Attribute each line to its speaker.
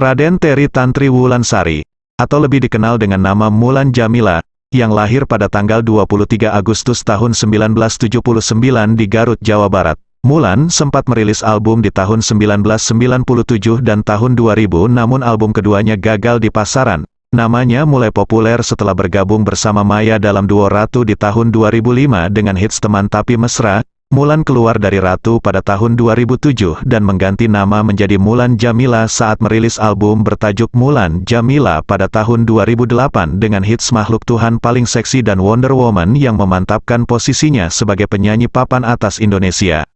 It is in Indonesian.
Speaker 1: Raden Teri Tantri Wulansari, atau lebih dikenal dengan nama Mulan Jamila, yang lahir pada tanggal 23 Agustus tahun 1979 di Garut, Jawa Barat. Mulan sempat merilis album di tahun 1997 dan tahun 2000 namun album keduanya gagal di pasaran. Namanya mulai populer setelah bergabung bersama Maya dalam duo Ratu di tahun 2005 dengan hits Teman Tapi Mesra, Mulan keluar dari Ratu pada tahun 2007 dan mengganti nama menjadi Mulan Jamila saat merilis album bertajuk Mulan Jamila pada tahun 2008 dengan hits Makhluk Tuhan Paling Seksi dan Wonder Woman yang memantapkan posisinya sebagai penyanyi papan atas Indonesia.